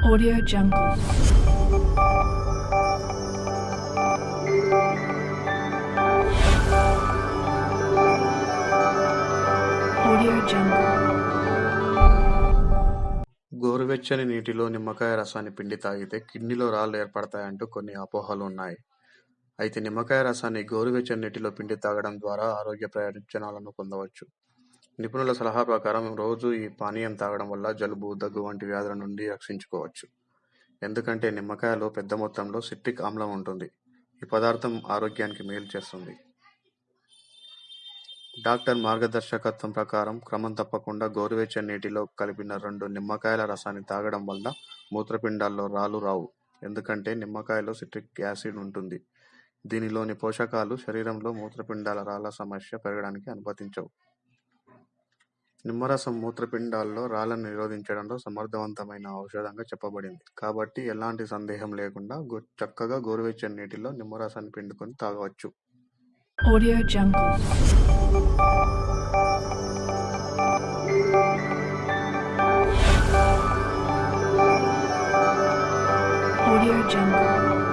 Audio Jungle. Audio Jungle. గోరువెచ్చని నీటిలో నిమ్మకాయ రసాన్ని పిండి తాగితే కిడ్నీలో రాళ్ళు ఏర్పడతాయంటూ కొన్ని అపోహలు ఉన్నాయి. అయితే నిమ్మకాయ రసాన్ని గోరువెచ్చని నీటిలో పిండి తాగడం ద్వారా ఆరోగ్య ప్రయోజనాలను పొందవచ్చు. నిపుణుల సలహా ప్రకారం రోజూ ఈ పానీయం తాగడం వల్ల జలుబు, దగ్గు వంటి వ్యాధుల నుండి రక్షించుకోవచ్చు. ఎందుకంటే నిమ్మకాయలో పెద్ద మొత్తంలో సిట్రిక్ ఆమ్లం ఉంటుంది. ఈ పదార్థం ఆరోగ్యానికి మేలు చేస్తుంది. డాక్టర్ మార్గదర్శకత్వం ప్రకారం క్రమం తప్పకుండా గోరువెచ్చని నీటిలో కలిపిన రెండు నిమ్మకాయల రసాన్ని తాగడం వల్ల మూత్రపిండాల్లో రాళ్ళు రావు. ఎందుకంటే నిమ్మకాయలో సిట్రిక్ యాసిడ్ ఉంటుంది. దీనిలోని పోషకాలు శరీరంలో మూత్రపిండాల రాళ్ళ సమస్య పెరగడానికి అనుమతించవు. నిమ్మరసం మూత్రపిండాల్లో రాళ్ళను నిరోధించడంలో సమర్థవంతమైన ఔషధంగా చెప్పబడింది. కాబట్టి ఎలాంటి సందేహం లేకుండా చక్కగా గోరువెచ్చని నీటిలో నిమ్మరసాన్ని పిండుకొని తాగవచ్చు. Audio Jungle.